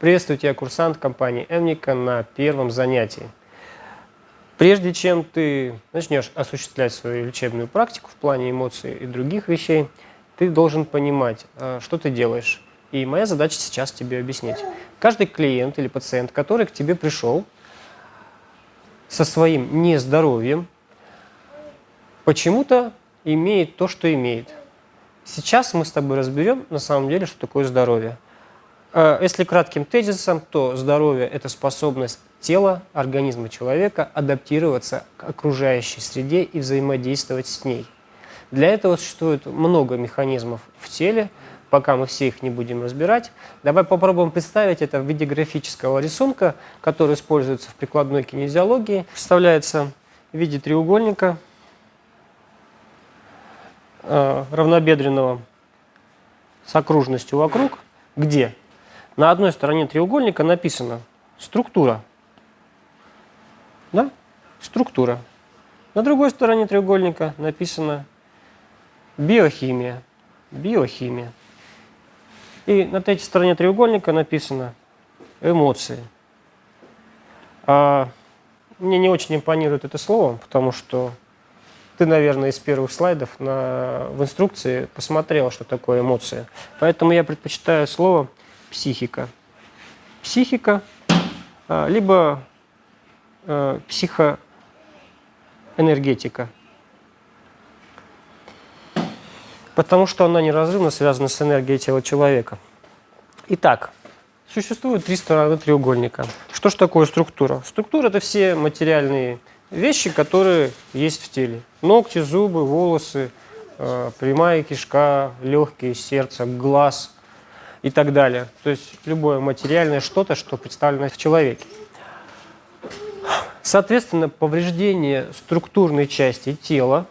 Приветствую тебя, курсант компании Эмника на первом занятии. Прежде чем ты начнешь осуществлять свою лечебную практику в плане эмоций и других вещей, ты должен понимать, э, что ты делаешь. И моя задача сейчас тебе объяснить. Каждый клиент или пациент, который к тебе пришел со своим нездоровьем, почему-то имеет то, что имеет. Сейчас мы с тобой разберем на самом деле, что такое здоровье. Э, если кратким тезисом, то здоровье – это способность тела, организма человека адаптироваться к окружающей среде и взаимодействовать с ней. Для этого существует много механизмов в теле, пока мы все их не будем разбирать. Давай попробуем представить это в виде графического рисунка, который используется в прикладной кинезиологии. Представляется в виде треугольника э, равнобедренного с окружностью вокруг, где на одной стороне треугольника написано структура. Да? Структура. На другой стороне треугольника написано биохимия. Биохимия. И на третьей стороне треугольника написано эмоции. А мне не очень импонирует это слово, потому что ты, наверное, из первых слайдов на, в инструкции посмотрел, что такое эмоции. Поэтому я предпочитаю слово психика. Психика, а, либо а, психоэнергетика. Потому что она неразрывно связана с энергией тела человека. Итак, существует три стороны треугольника. Что же такое структура? Структура – это все материальные вещи, которые есть в теле. Ногти, зубы, волосы, а, прямая кишка, легкие, сердце, глаз – и так далее. То есть любое материальное что-то, что представлено в человеке. Соответственно, повреждение структурной части тела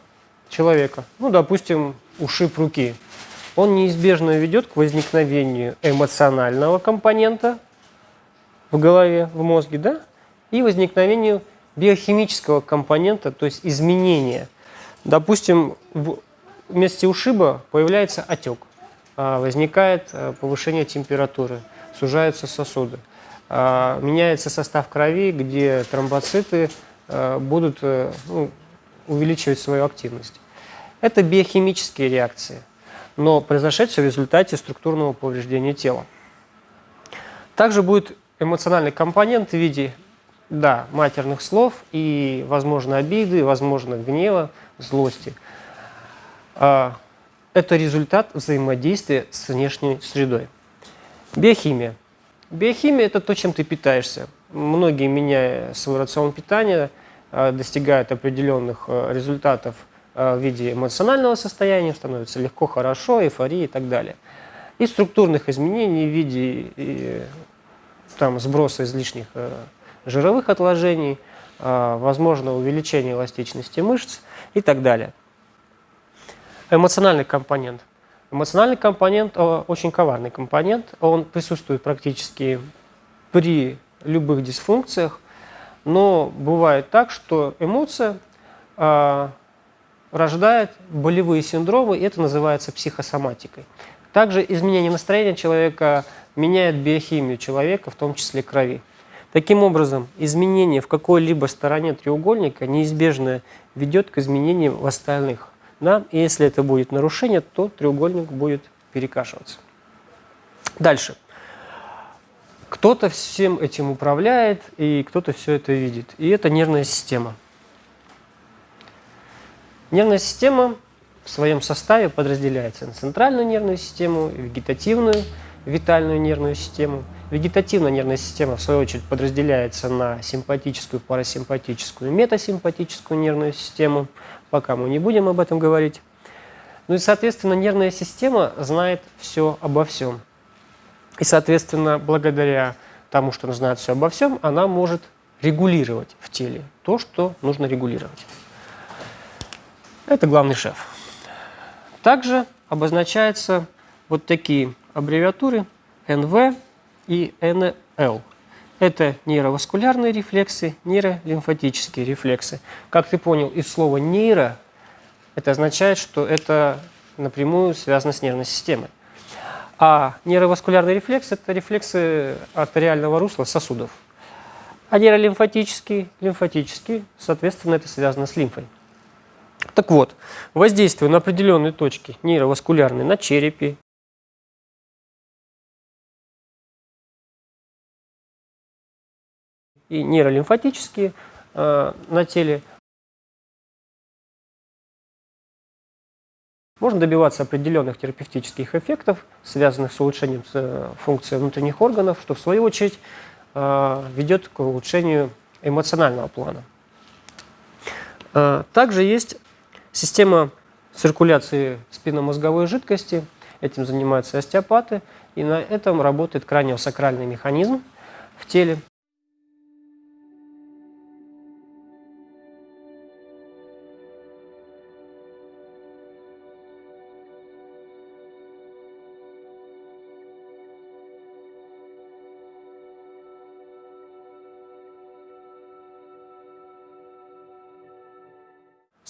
человека, ну, допустим, ушиб руки, он неизбежно ведет к возникновению эмоционального компонента в голове, в мозге, да, и возникновению биохимического компонента, то есть изменения. Допустим, в месте ушиба появляется отек. А, возникает э, повышение температуры, сужаются сосуды. А, меняется состав крови, где тромбоциты э, будут э, ну, увеличивать свою активность. Это биохимические реакции, но произошедшие в результате структурного повреждения тела. Также будет эмоциональный компонент в виде да, матерных слов и, возможно, обиды, возможно, гнева, злости. Это результат взаимодействия с внешней средой. Биохимия. Биохимия – это то, чем ты питаешься. Многие, меняя свой рацион питания, э, достигают определенных э, результатов э, в виде эмоционального состояния, становится легко, хорошо, эйфории и так далее. И структурных изменений в виде там, сброса излишних жировых отложений, возможно увеличение эластичности мышц и так далее. Эмоциональный компонент. Эмоциональный компонент очень коварный компонент. Он присутствует практически при любых дисфункциях. Но бывает так, что эмоция э, рождает болевые синдромы, и это называется психосоматикой. Также изменение настроения человека меняет биохимию человека, в том числе крови. Таким образом, изменение в какой-либо стороне треугольника неизбежно ведет к изменениям в остальных. Да? И если это будет нарушение, то треугольник будет перекашиваться. Дальше. Кто-то всем этим управляет, и кто-то все это видит. И это нервная система. Нервная система в своем составе подразделяется на центральную нервную систему, вегетативную, витальную нервную систему. Вегетативная нервная система, в свою очередь, подразделяется на симпатическую, парасимпатическую, метасимпатическую нервную систему пока мы не будем об этом говорить. Ну и, соответственно, нервная система знает все обо всем. И, соответственно, благодаря тому, что она знает все обо всем, она может регулировать в теле то, что нужно регулировать. Это главный шеф. Также обозначаются вот такие аббревиатуры НВ и НЛ. Это нейроваскулярные рефлексы, нейролимфатические рефлексы. Как ты понял, из слова «нейро» это означает, что это напрямую связано с нервной системой. А нейроваскулярный рефлекс – это рефлексы артериального русла сосудов. А нейролимфатический, лимфатический, соответственно, это связано с лимфой. Так вот, воздействие на определенные точки нейроваскулярные на черепе, и нейролимфатические э, на теле Можно добиваться определенных терапевтических эффектов, связанных с улучшением э, функции внутренних органов, что в свою очередь э, ведет к улучшению эмоционального плана. Также есть система циркуляции спинномозговой жидкости. Этим занимаются остеопаты. И на этом работает краниосакральный механизм в теле.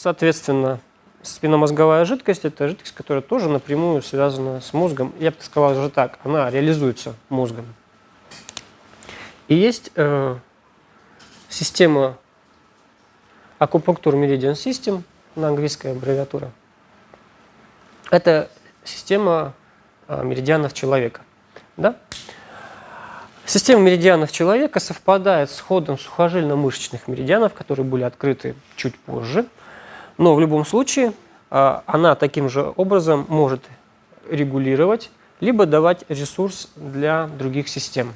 Соответственно, спинномозговая жидкость – это жидкость, которая тоже напрямую связана с мозгом. Я бы сказал уже так, она реализуется мозгом. И есть э, система акупунктур Meridian System, на английская аббревиатура. Это система э, меридианов человека. Да? Система меридианов человека совпадает с ходом сухожильно-мышечных меридианов, которые были открыты чуть позже – но в любом случае а, она таким же образом может регулировать, либо давать ресурс для других систем.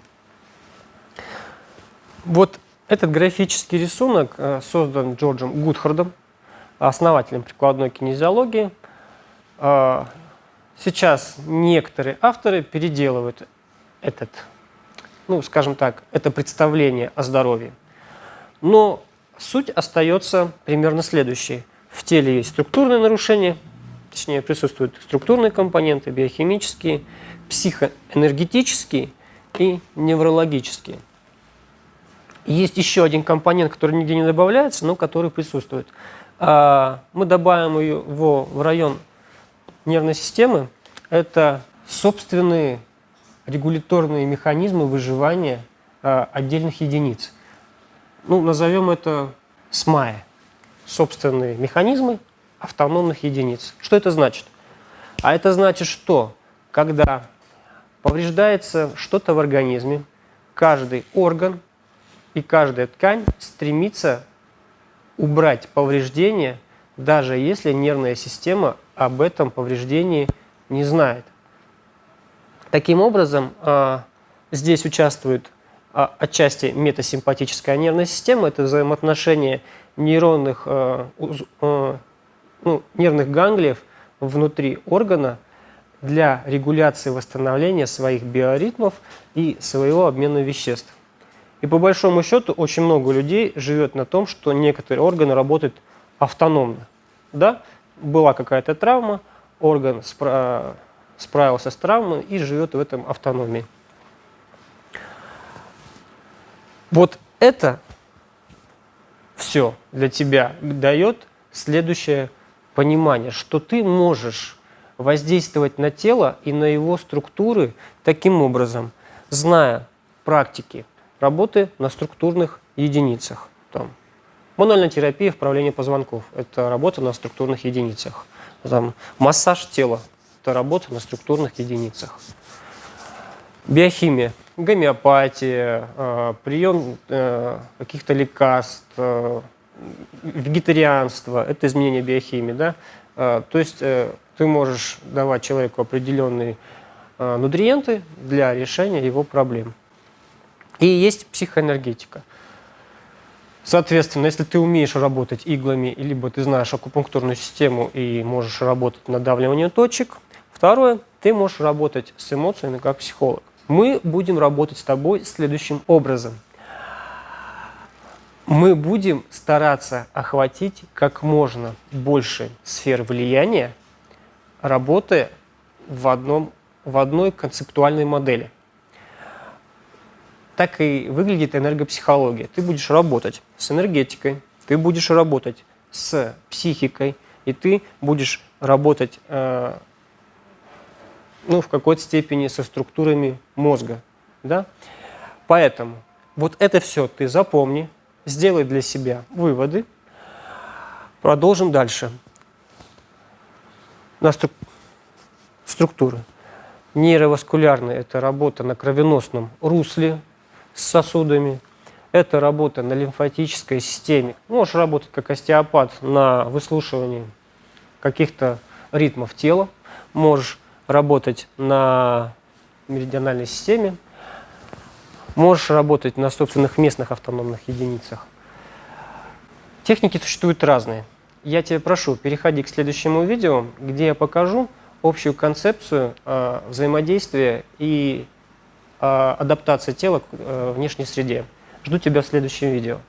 Вот этот графический рисунок а, создан Джорджем Гудхардом, основателем прикладной кинезиологии. А, сейчас некоторые авторы переделывают этот, ну, скажем так, это представление о здоровье. Но суть остается примерно следующей. В теле есть структурные нарушения, точнее присутствуют структурные компоненты, биохимические, психоэнергетические и неврологические. есть еще один компонент, который нигде не добавляется, но который присутствует. А, мы добавим его в район нервной системы. Это собственные регуляторные механизмы выживания а, отдельных единиц. Ну, назовем это СМАЯ собственные механизмы автономных единиц. Что это значит? А это значит, что когда повреждается что-то в организме, каждый орган и каждая ткань стремится убрать повреждение, даже если нервная система об этом повреждении не знает. Таким образом, а, здесь участвует а, отчасти метасимпатическая нервная система, это взаимоотношение нейронных, э, э, ну, нервных ганглиев внутри органа для регуляции восстановления своих биоритмов и своего обмена веществ. И по большому счету очень много людей живет на том, что некоторые органы работают автономно. Да? Была какая-то травма, орган спра справился с травмой и живет в этом автономии. Вот это все для тебя дает следующее понимание, что ты можешь воздействовать на тело и на его структуры таким образом, зная практики работы на структурных единицах. Там, мануальная терапия вправления позвонков – это работа на структурных единицах. Там, массаж тела – это работа на структурных единицах. Биохимия гомеопатия, э, прием э, каких-то лекарств, э, вегетарианство – это изменение биохимии. Да? То есть ты можешь давать человеку определенные нутриенты для решения его проблем. И есть психоэнергетика. Соответственно, если ты умеешь работать иглами, либо ты знаешь акупунктурную систему и можешь работать надавливанием точек. Второе, ты можешь работать с эмоциями как психолог мы будем работать с тобой следующим образом. Мы будем стараться охватить как можно больше сфер влияния, работая в, одном, в одной концептуальной модели. Так и выглядит энергопсихология. Ты будешь работать с энергетикой, ты будешь работать с психикой, и ты будешь работать э, ну, в какой-то степени со структурами мозга. Да? Поэтому вот это все ты запомни, сделай для себя выводы. Продолжим дальше. На стру... структуры. Нейроваскулярная – это работа на кровеносном русле с сосудами. Это работа на лимфатической системе. Можешь работать как остеопат на выслушивании каких-то ритмов тела. Можешь работать на меридиональной системе. Можешь работать на собственных местных автономных единицах. Техники существуют разные. Я тебя прошу, переходи к следующему видео, где я покажу общую концепцию э, взаимодействия и э, адаптации тела к э, внешней среде. Жду тебя в следующем видео.